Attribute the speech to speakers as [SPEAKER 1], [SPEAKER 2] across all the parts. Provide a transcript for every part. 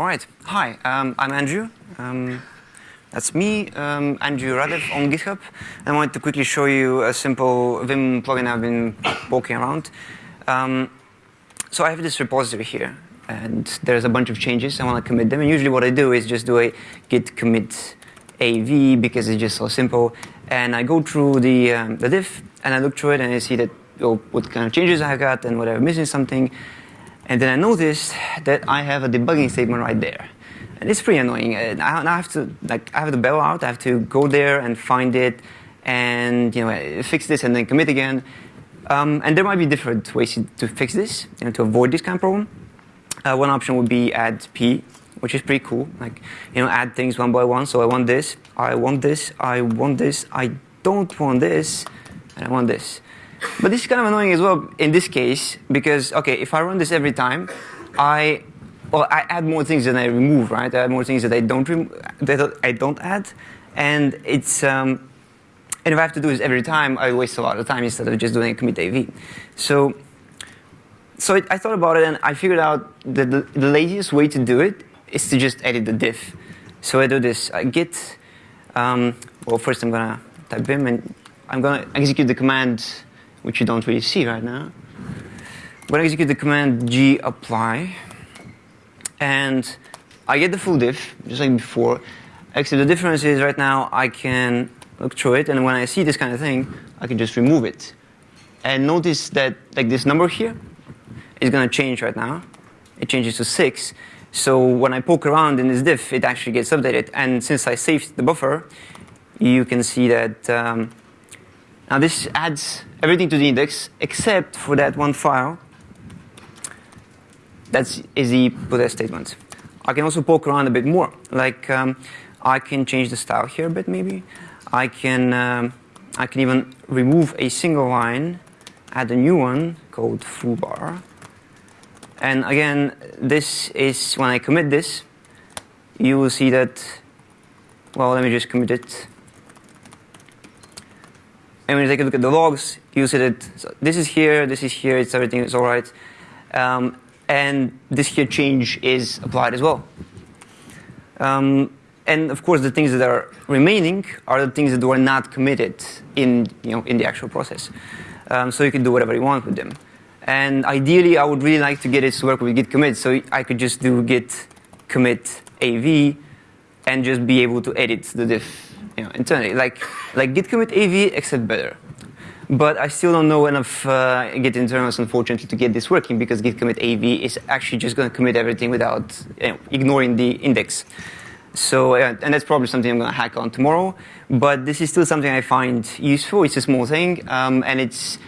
[SPEAKER 1] All right. Hi, um, I'm Andrew. Um, that's me, um, Andrew Radev on GitHub. I wanted to quickly show you a simple Vim plugin I've been poking around. Um, so I have this repository here, and there's a bunch of changes. I want to commit them. And usually what I do is just do a git commit AV because it's just so simple. And I go through the, um, the diff, and I look through it, and I see that oh, what kind of changes I got and whether I'm missing something. And then I noticed that I have a debugging statement right there. And it's pretty annoying. And I have to, like, I have the bell out. I have to go there and find it and, you know, fix this and then commit again. Um, and there might be different ways to fix this, you know, to avoid this kind of problem. Uh, one option would be add p, which is pretty cool. Like, you know, add things one by one. So I want this, I want this, I want this, I don't want this, and I want this. But this is kind of annoying as well in this case because, okay, if I run this every time, I, well, I add more things than I remove, right? I add more things that I don't, that I don't add. And it's, um, and if I have to do this every time, I waste a lot of time instead of just doing a commit AV. So, so it, I thought about it and I figured out that the, the, laziest way to do it is to just edit the diff. So I do this, I git, um, well, first I'm gonna type vim and I'm gonna execute the command which you don't really see right now. But I execute the command g apply, and I get the full diff, just like before, except the difference is right now I can look through it, and when I see this kind of thing, I can just remove it. And notice that like this number here is going to change right now. It changes to 6. So when I poke around in this diff, it actually gets updated. And since I saved the buffer, you can see that um, now this adds everything to the index except for that one file. That's is the put statement. I can also poke around a bit more. Like um, I can change the style here a bit maybe. I can um, I can even remove a single line, add a new one called foobar. And again, this is when I commit this, you will see that. Well, let me just commit it and when you take a look at the logs, you see that so this is here, this is here, it's everything is all right. Um, and this here change is applied as well. Um, and of course, the things that are remaining are the things that were not committed in, you know, in the actual process. Um, so you can do whatever you want with them. And ideally, I would really like to get it to work with git commit, so I could just do git commit AV and just be able to edit the diff you know, internally, like like git commit AV except better. But I still don't know enough uh, Git internals, unfortunately, to get this working because git commit AV is actually just going to commit everything without you know, ignoring the index. So, uh, and that's probably something I'm going to hack on tomorrow. But this is still something I find useful. It's a small thing, um, and it's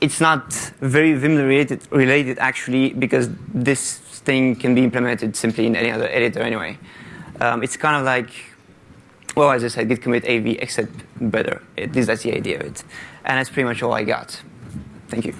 [SPEAKER 1] it's not very Vim related, related actually because this thing can be implemented simply in any other editor anyway. Um, it's kind of like well, as I said, git commit AV except better. At least that's the idea of it. And that's pretty much all I got. Thank you.